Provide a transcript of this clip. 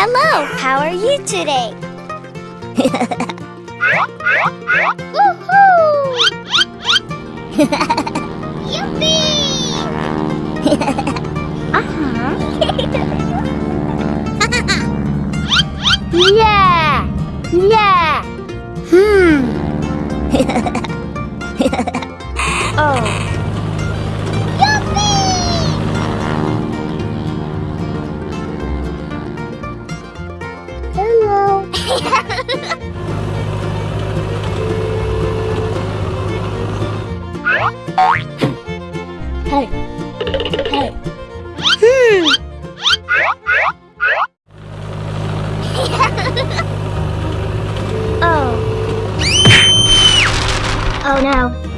Hello, how are you today? Woohoo! Yippee! uh-huh. yeah! Yeah! Hmm. oh. Hey. Oh. Oh no.